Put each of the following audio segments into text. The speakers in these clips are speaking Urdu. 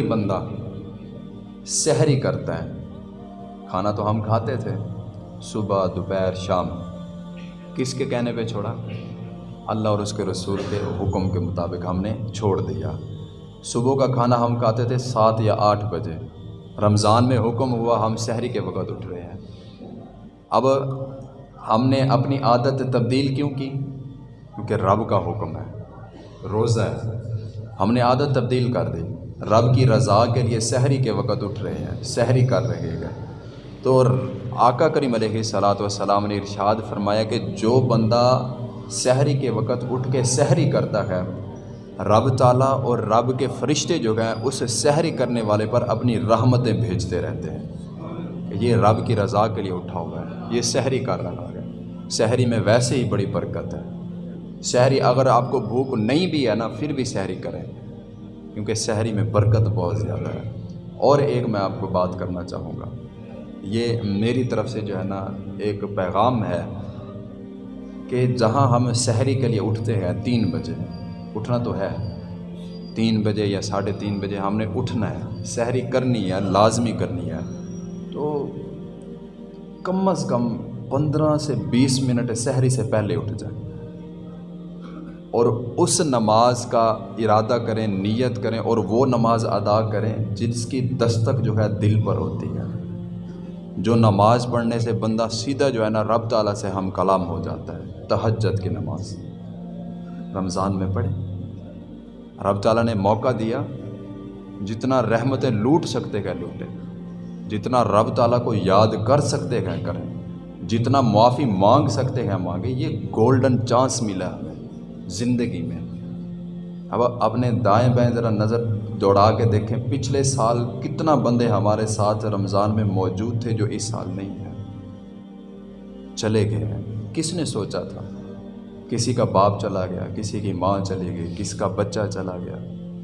بھی بندہ سحری کرتا ہے۔ کھانا تو ہم کھاتے تھے۔ صبح، دوپہر، شام۔ کس کے کہنے پہ چھوڑا؟ اللہ اور اس کے رسول کے حکم کے مطابق ہم نے چھوڑ دیا۔ صبح کا کھانا ہم کھاتے تھے سات یا آٹھ بجے۔ رمضان میں حکم ہوا ہم شہری کے وقت اٹھ رہے ہیں۔ اب ہم نے اپنی عادت تبدیل کیوں کی؟ کیونکہ رب کا حکم ہے، روزہ ہے۔ ہم نے عادت تبدیل کر دی۔ رب کی رضا کے لیے سحری کے وقت اٹھ رہے ہیں، سحری کر رہے ہیں۔ تو آقا کریم علیہ صلاۃ وسلام نے ارشاد فرمایا کہ جو بندہ سحری کے وقت اٹھ کے سحری کرتا ہے، رب تعالیٰ اور رب کے فرشتے جو ہیں، اس سحری کرنے والے پر اپنی رحمتیں بھیجتے رہتے ہیں۔ کہ یہ رب کی رضا کے لیے اٹھا ہوا ہے، یہ سحری کر رہا ہے۔ سحری میں ویسے ہی بڑی برکت ہے۔ سحری اگر آپ کو بھوک نہیں بھی ہے نا، پھر بھی سحری کریں۔ کیونکہ سحری میں برکت بہت زیادہ ہے۔ اور ایک میں آپ کو بات کرنا چاہوں گا۔ یہ میری طرف سے جو ہے نا ایک پیغام ہے کہ جہاں ہم سحری کے لیے اٹھتے ہیں تین بجے، اٹھنا تو ہے۔ تین بجے یا ساڑھے تین بجے ہم نے اٹھنا ہے سحری کرنی ہے، لازمی کرنی ہے۔ تو کم از کم پندرہ سے بیس منٹ سحری سے پہلے اٹھ جائیں اور اس نماز کا ارادہ کریں، نیت کریں اور وہ نماز ادا کریں جس کی دستک جو ہے دل پر ہوتی ہے۔ جو نماز پڑھنے سے بندہ سیدھا جو ہے نا رب تعالیٰ سے ہم کلام ہو جاتا ہے، تہجد کی نماز۔ رمضان میں پڑھیں۔ رب تعالیٰ نے موقع دیا، جتنا رحمتیں لوٹ سکتے گئے لوٹیں، جتنا رب تعالیٰ کو یاد کر سکتے گئے کریں، جتنا معافی مانگ سکتے ہیں مانگے یہ گولڈن چانس ملا ہمیں۔ زندگی میں۔ اب اپنے دائیں بائیں ذرا نظر دوڑا کے دیکھیں، پچھلے سال کتنا بندے ہمارے ساتھ رمضان میں موجود تھے جو اس سال نہیں ہیں۔ چلے گئے ہیں۔ کس نے سوچا تھا؟ کسی کا باپ چلا گیا، کسی کی ماں چلی گئی کسی کا بچہ چلا گیا،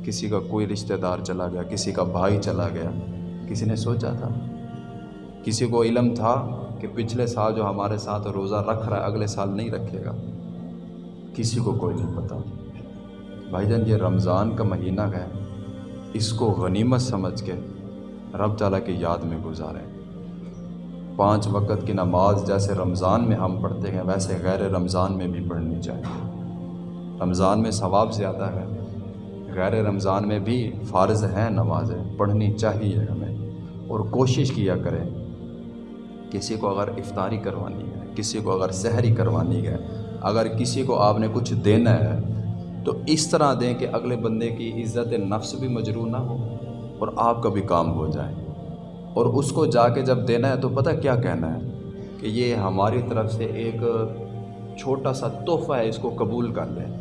کسی کا کوئی رشتہ دار چلا گیا، کسی کا بھائی چلا گیا۔ کسی نے سوچا تھا؟ کسی کو علم تھا کہ پچھلے سال جو ہمارے ساتھ روزہ رکھ رہا ہے، اگلے سال نہیں رکھے گا۔ کسی کو کوئی نہیں پتہ بھائی جان، یہ رمضان کا مہینہ ہے۔ اس کو غنیمت سمجھ کے رب تعالیٰ کی یاد میں گزاریں۔ پانچ وقت کی نماز جیسے رمضان میں ہم پڑھتے ہیں، ویسے غیر رمضان میں بھی پڑھنی چاہیے۔ رمضان میں ثواب زیادہ ہے۔ غیر رمضان میں بھی فارض ہیں نمازیں، پڑھنی چاہیے ہمیں۔ اور کوشش کیا کریں۔ کسی کو اگر افطاری کروانی ہے، کسی کو اگر سحری کروانی ہے اگر کسی کو آپ نے کچھ دینا ہے، تو اس طرح دیں کہ اگلے بندے کی عزت نفس بھی مجروع نہ ہو اور آپ کا بھی کام ہو جائے۔ اور اس کو جا کے جب دینا ہے، تو پتہ کیا کہنا ہے؟ کہ یہ ہماری طرف سے ایک چھوٹا سا تحفہ ہے، اس کو قبول کر لیں۔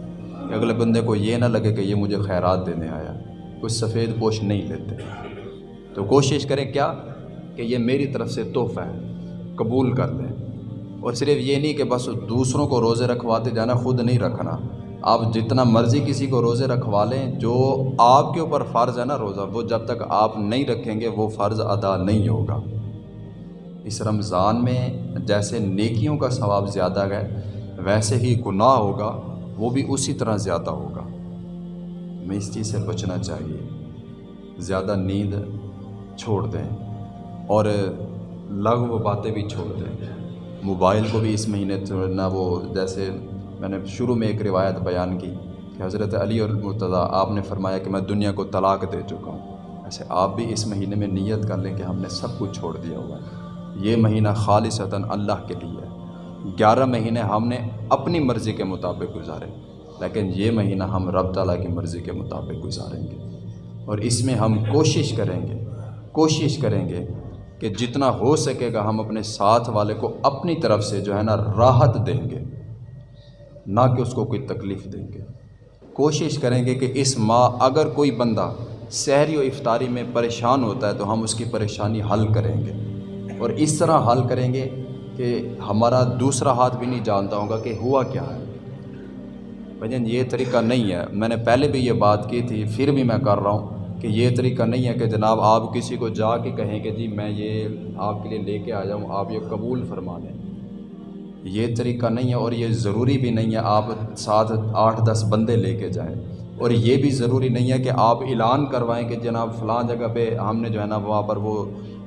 کہ اگلے بندے کو یہ نہ لگے کہ یہ مجھے خیرات دینے آیا، کچھ سفید پوش نہیں لیتے۔ تو کوشش کریں کیا؟ کہ یہ میری طرف سے تحفہ ہے، قبول کر لیں۔ اور صرف یہ نہیں کہ بس دوسروں کو روزے رکھواتے جانا، خود نہیں رکھنا۔ آپ جتنا مرضی کسی کو روزے رکھوا لیں، جو آپ کے اوپر فرض ہے نا روزہ، وہ جب تک آپ نہیں رکھیں گے، وہ فرض ادا نہیں ہوگا۔ اس رمضان میں جیسے نیکیوں کا ثواب زیادہ ہے، ویسے ہی گناہ ہوگا، وہ بھی اسی طرح زیادہ ہوگا۔ میں اس چیز سے بچنا چاہیے۔ زیادہ نیند چھوڑ دیں اور لغو باتیں بھی چھوڑ دیں۔ موبائل کو بھی اس مہینے نہ وہ جیسے میں نے شروع میں ایک روایت بیان کی کہ حضرت علی اور مرتضیٰ، آپ نے فرمایا کہ میں دنیا کو طلاق دے چکا ہوں۔ ایسے آپ بھی اس مہینے میں نیت کر لیں کہ ہم نے سب کچھ چھوڑ دیا ہوا ہے۔ یہ مہینہ خالصتاً اللہ کے لیے ہے۔ گیارہ مہینے ہم نے اپنی مرضی کے مطابق گزارے، لیکن یہ مہینہ ہم رب تعالیٰ کی مرضی کے مطابق گزاریں گے۔ اور اس میں ہم کوشش کریں گے، کوشش کریں گے کہ جتنا ہو سکے گا ہم اپنے ساتھ والے کو اپنی طرف سے جو ہے نا راحت دیں گے، نہ کہ اس کو کوئی تکلیف دیں گے۔ کوشش کریں گے کہ اس ماہ اگر کوئی بندہ سحری و افطاری میں پریشان ہوتا ہے تو ہم اس کی پریشانی حل کریں گے۔ اور اس طرح حل کریں گے کہ ہمارا دوسرا ہاتھ بھی نہیں جانتا ہوگا کہ ہوا کیا ہے۔ بھجن، یہ طریقہ نہیں ہے۔ میں نے پہلے بھی یہ بات کی تھی، پھر بھی میں کر رہا ہوں۔ کہ یہ طریقہ نہیں ہے کہ جناب آپ کسی کو جا کے کہیں کہ جی میں یہ آپ کے لیے لے کے آ جاؤں آپ یہ قبول فرما لیں یہ طریقہ نہیں ہے اور یہ ضروری بھی نہیں ہے آپ ساتھ آٹھ دس بندے لے کے جائیں۔ اور یہ بھی ضروری نہیں ہے کہ آپ اعلان کروائیں کہ جناب فلاں جگہ پہ ہم نے جو ہے نا وہاں پر وہ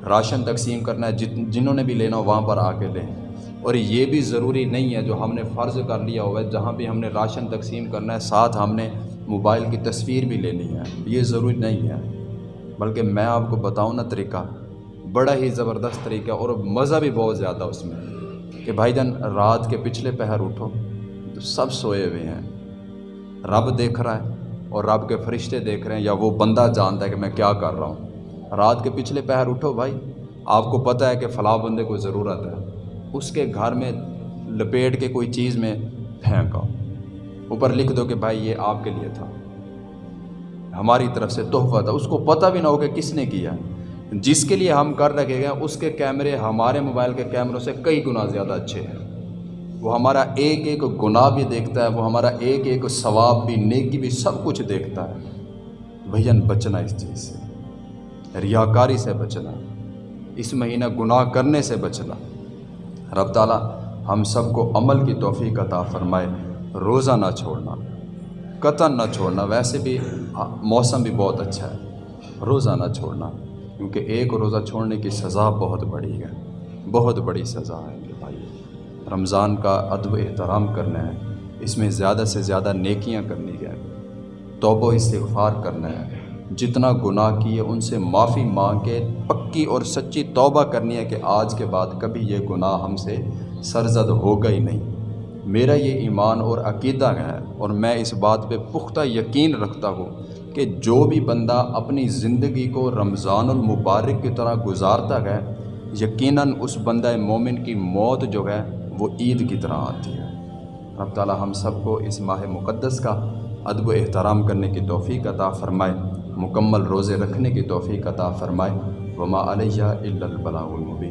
راشن تقسیم کرنا ہے جنہوں نے بھی لینا ہو وہاں پر آ کے لیں۔ اور یہ بھی ضروری نہیں ہے جو ہم نے فرض کر لیا ہوا ہے، جہاں بھی ہم نے راشن تقسیم کرنا ہے، ساتھ ہم نے موبائل کی تصویر بھی لینی ہے، یہ ضروری نہیں ہے۔ بلکہ میں آپ کو بتاؤں نا طریقہ، بڑا ہی زبردست طریقہ اور مزہ بھی بہت زیادہ اس میں کہ بھائی جان، رات کے پچھلے پہر اٹھو، تو سب سوئے ہوئے ہیں۔ رب دیکھ رہا ہے اور رب کے فرشتے دیکھ رہے ہیں، یا وہ بندہ جانتا ہے کہ میں کیا کر رہا ہوں۔ رات کے پچھلے پہر اٹھو بھائی، آپ کو پتہ ہے کہ فلاں بندے کو ضرورت ہے۔ اس کے گھر میں لپیٹ کے کوئی چیز میں پھینکا اوپر لکھ دو کہ بھائی یہ آپ کے لیے تھا۔ ہماری طرف سے تحفہ تھا۔ اس کو پتہ بھی نہ ہو کہ کس نے کیا۔ جس کے لیے ہم کر رکھے گئے، اس کے کیمرے ہمارے موبائل کے کیمروں سے کئی گنا زیادہ اچھے ہیں۔ وہ ہمارا ایک ایک گناہ بھی دیکھتا ہے، وہ ہمارا ایک ایک ثواب بھی، نیکی بھی، سب کچھ دیکھتا ہے۔ بھین بچنا اس چیز سے۔ ریاکاری سے بچنا۔ اس مہینہ گناہ کرنے سے بچنا۔ رب تعالیٰ ہم سب کو عمل کی توفیق عطا فرمائے۔ روزہ نہ چھوڑنا۔ قطن نہ چھوڑنا، ویسے بھی موسم بھی بہت اچھا ہے۔ روزہ نہ چھوڑنا، کیونکہ ایک روزہ چھوڑنے کی سزا بہت بڑی ہے۔ بہت بڑی سزا ہے رمضان کا ادب احترام کرنا ہے۔ اس میں زیادہ سے زیادہ نیکیاں کرنی ہے۔ توبہ و استغفار کرنا ہے۔ جتنا گناہ کیے، ان سے معافی مانگ کے پکی اور سچی توبہ کرنی ہے کہ آج کے بعد کبھی یہ گناہ ہم سے سرزد ہوگا ہی نہیں۔ میرا یہ ایمان اور عقیدہ ہے اور میں اس بات پہ پختہ یقین رکھتا ہوں کہ جو بھی بندہ اپنی زندگی کو رمضان المبارک کی طرح گزارتا ہے، یقیناً اس بندہ مومن کی موت جو ہے، وہ عید کی طرح آتی ہے۔ رب تعالیٰ ہم سب کو اس ماہ مقدس کا ادب و احترام کرنے کی توفیق عطا فرمائے، مکمل روزے رکھنے کی توفیق عطا فرمائے۔ وما علیہ الا البلاغ المبین